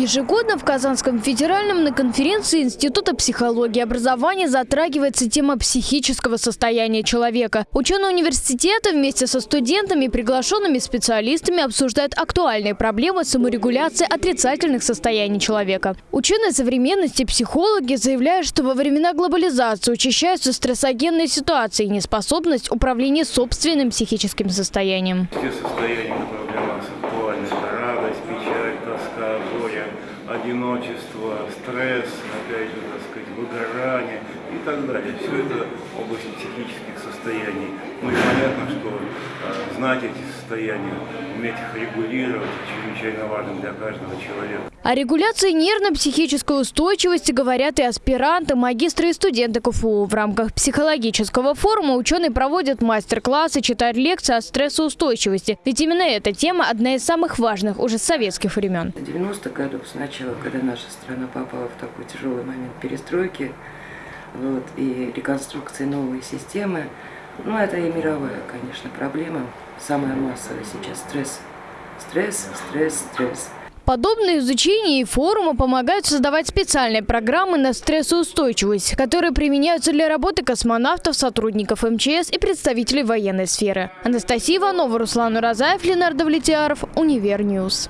Ежегодно в Казанском федеральном на конференции Института психологии и образования затрагивается тема психического состояния человека. Ученые университета вместе со студентами и приглашенными специалистами обсуждают актуальные проблемы саморегуляции отрицательных состояний человека. Ученые современности психологи заявляют, что во времена глобализации учащаются стрессогенные ситуации и неспособность управления собственным психическим состоянием. Все состояния, горе, одиночество, стресс, опять же, так сказать, выгорание и так далее. Все это область психических состояний. Ну и понятно, знать эти состояния, уметь их регулировать, чрезвычайно важно для каждого человека. О регуляции нервно-психической устойчивости говорят и аспиранты, магистры и студенты КФУ. В рамках психологического форума ученые проводят мастер-классы, читают лекции о стрессоустойчивости. Ведь именно эта тема одна из самых важных уже с советских времен. 90-х годов сначала, когда наша страна попала в такой тяжелый момент перестройки вот, и реконструкции новой системы, ну это и мировая, конечно, проблема. Самая массовая сейчас стресс. Стресс, стресс, стресс. Подобные изучения и форумы помогают создавать специальные программы на стрессоустойчивость, которые применяются для работы космонавтов, сотрудников МЧС и представителей военной сферы. Анастасия Иванова, Руслан Уразаев, Ленар Давлетьяров, Универ News.